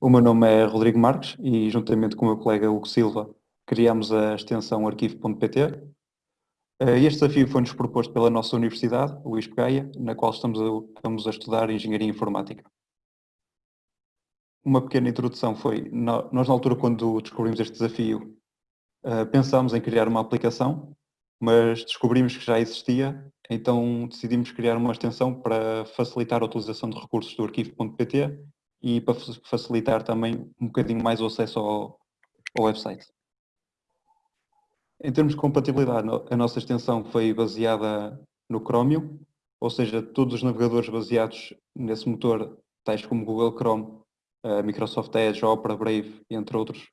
o meu nome é Rodrigo Marques e juntamente com o meu colega Hugo Silva criamos a extensão arquivo.pt. Eh, este desafio foi-nos proposto pela nossa universidade, o ISPGAIA, na qual estamos a, estamos a estudar Engenharia Informática. Uma pequena introdução foi, nós na altura quando descobrimos este desafio, eh, pensámos em criar uma aplicação, mas descobrimos que já existia, então decidimos criar uma extensão para facilitar a utilização de recursos do arquivo.pt e para facilitar também um bocadinho mais o acesso ao, ao website. Em termos de compatibilidade, a nossa extensão foi baseada no Chromium, ou seja, todos os navegadores baseados nesse motor, tais como Google Chrome, Microsoft Edge, Opera, Brave, entre outros,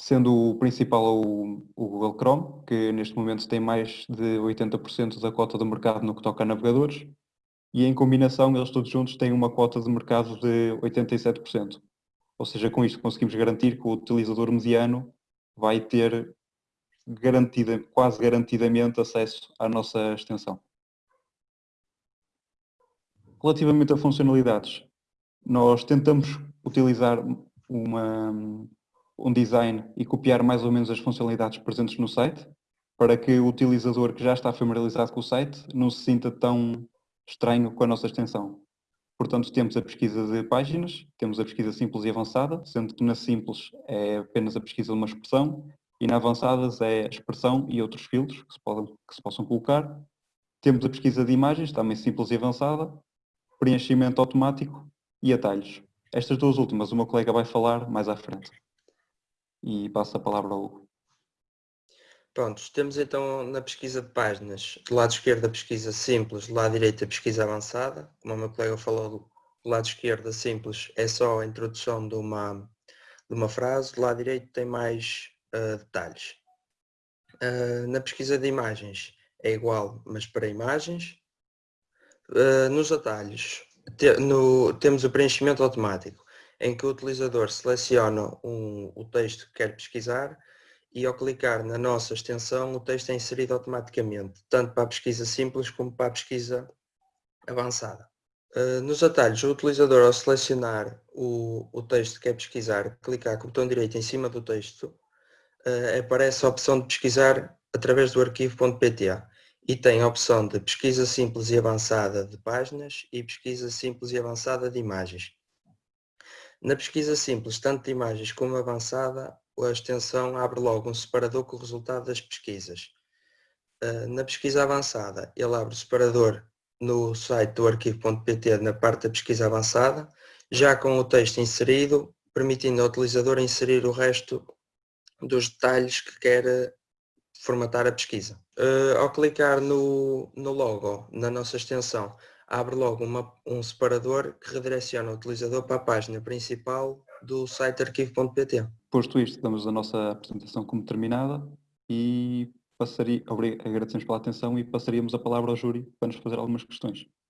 sendo o principal o, o, Google Chrome, que neste momento tem mais de 80% da cota do mercado no que toca a navegadores, e em combinação eles todos juntos têm uma cota de mercado de 87%. Ou seja, com isto conseguimos garantir que o utilizador mediano vai ter garantida, quase garantidamente acesso à nossa extensão. Relativamente a funcionalidades, nós tentamos utilizar uma, um design e copiar mais ou menos as funcionalidades presentes no site para que o utilizador que já está familiarizado com o site não se sinta tão estranho com a nossa extensão. Portanto, temos a pesquisa de páginas, temos a pesquisa simples e avançada, sendo que na simples é apenas a pesquisa de uma expressão e na avançadas é a expressão e outros filtros que se, podem, que se possam colocar. Temos a pesquisa de imagens, também simples e avançada, preenchimento automático e atalhos. Estas duas últimas o meu colega vai falar mais à frente. E passo a palavra ao Hugo. Prontos, temos então na pesquisa de páginas, do lado esquerdo a pesquisa simples, do lado direito a pesquisa avançada. Como o meu colega falou, do lado esquerdo a simples é só a introdução de uma, de uma frase, do lado direito tem mais uh, detalhes. Uh, na pesquisa de imagens é igual, mas para imagens. Uh, nos atalhos te, no, temos o preenchimento automático, em que o utilizador seleciona um, o texto que quer pesquisar e ao clicar na nossa extensão o texto é inserido automaticamente, tanto para a pesquisa simples como para a pesquisa avançada. Uh, nos atalhos, o utilizador ao selecionar o, o texto que quer pesquisar, clicar com o botão direito em cima do texto, uh, aparece a opção de pesquisar através do arquivo.pta e tem a opção de pesquisa simples e avançada de páginas e pesquisa simples e avançada de imagens. Na pesquisa simples, tanto de imagens como avançada, a extensão abre logo um separador com o resultado das pesquisas. Ah, na pesquisa avançada, ele abre o separador no site do arquivo.pt na parte da pesquisa avançada, já com o texto inserido, permitindo ao utilizador inserir o resto dos detalhes que quer formatar a pesquisa. Uh, ao clicar no, no logo, na nossa extensão, abre logo uma, um separador que redireciona o utilizador para a página principal do site arquivo.pt. Posto isto, damos a nossa apresentação como terminada e passaria, agradecemos pela atenção e passaríamos a palavra ao júri para nos fazer algumas questões.